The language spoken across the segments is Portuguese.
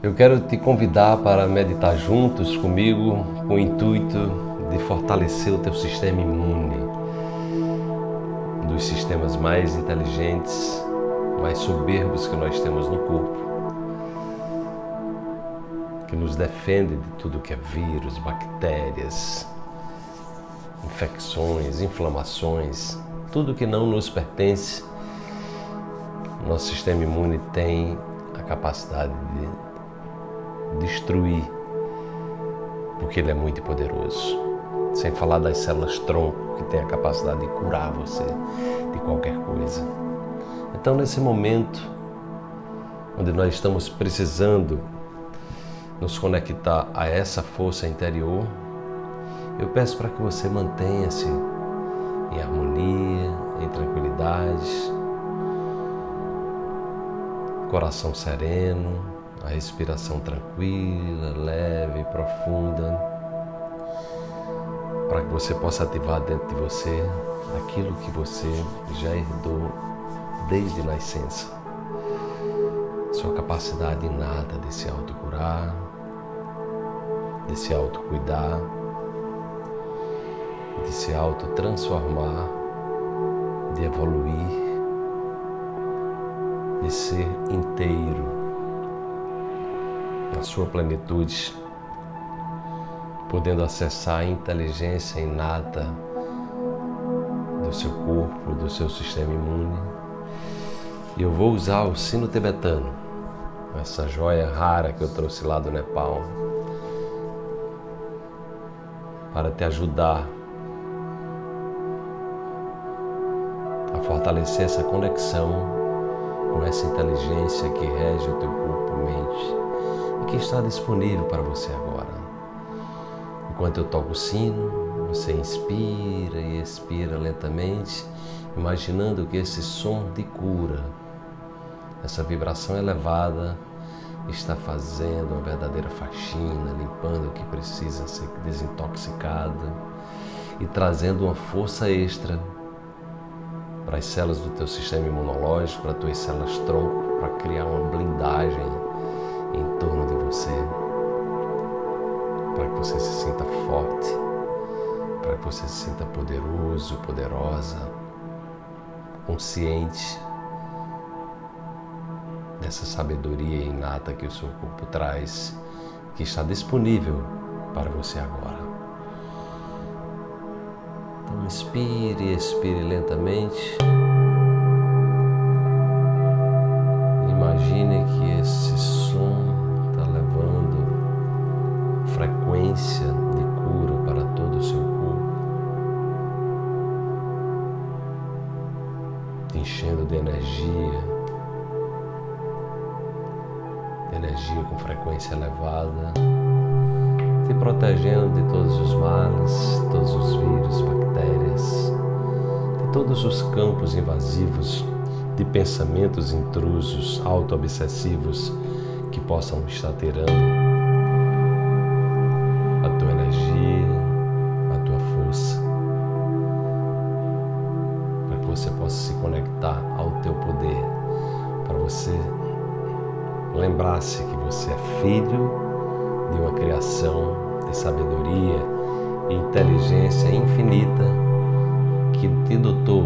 Eu quero te convidar para meditar juntos comigo com o intuito de fortalecer o teu sistema imune, um dos sistemas mais inteligentes, mais soberbos que nós temos no corpo, que nos defende de tudo que é vírus, bactérias, infecções, inflamações, tudo que não nos pertence. Nosso sistema imune tem a capacidade de destruir, porque ele é muito poderoso. Sem falar das células tronco, que tem a capacidade de curar você de qualquer coisa. Então, nesse momento, onde nós estamos precisando nos conectar a essa força interior, eu peço para que você mantenha-se em harmonia, em tranquilidade, coração sereno, a respiração tranquila, leve, profunda, para que você possa ativar dentro de você aquilo que você já herdou desde nascença. Sua capacidade inata de se autocurar, de se autocuidar, de se autotransformar, de evoluir, de ser inteiro na sua plenitude, podendo acessar a inteligência inata do seu corpo, do seu sistema imune. E eu vou usar o sino tibetano, essa joia rara que eu trouxe lá do Nepal, para te ajudar a fortalecer essa conexão com essa inteligência que rege o teu corpo, mente que está disponível para você agora. Enquanto eu toco o sino, você inspira e expira lentamente, imaginando que esse som de cura, essa vibração elevada, está fazendo uma verdadeira faxina, limpando o que precisa ser desintoxicado e trazendo uma força extra para as células do teu sistema imunológico, para as tuas células tronco, para criar uma blindagem em torno de você, para que você se sinta forte, para que você se sinta poderoso, poderosa, consciente. Dessa sabedoria inata que o seu corpo traz, que está disponível para você agora. Então inspire, expire lentamente. Imagine que esse de cura para todo o seu corpo, te enchendo de energia, de energia com frequência elevada, te protegendo de todos os males, todos os vírus, bactérias, de todos os campos invasivos de pensamentos intrusos, auto-obsessivos que possam estar tirando você lembrar-se que você é filho de uma criação de sabedoria e inteligência infinita que te dotou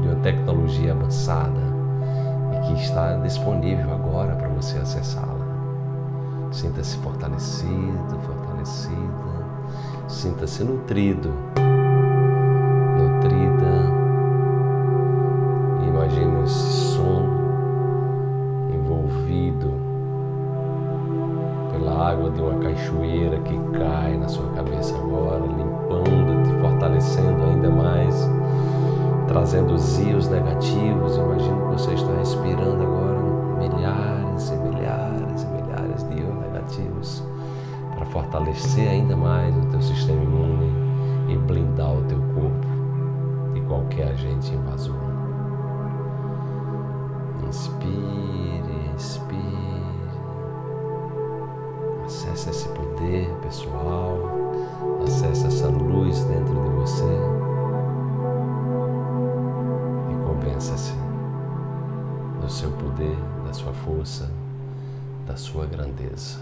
de uma tecnologia avançada e que está disponível agora para você acessá-la. Sinta-se fortalecido, fortalecida, sinta-se nutrido de uma cachoeira que cai na sua cabeça agora, limpando, te fortalecendo ainda mais, trazendo os ios negativos. Imagino que você está respirando agora milhares e milhares e milhares de ios negativos para fortalecer ainda mais o teu sistema imune e blindar o teu corpo de qualquer agente invasor. Inspire, Acesse esse poder pessoal. Acesse essa luz dentro de você. E convença-se do seu poder, da sua força, da sua grandeza.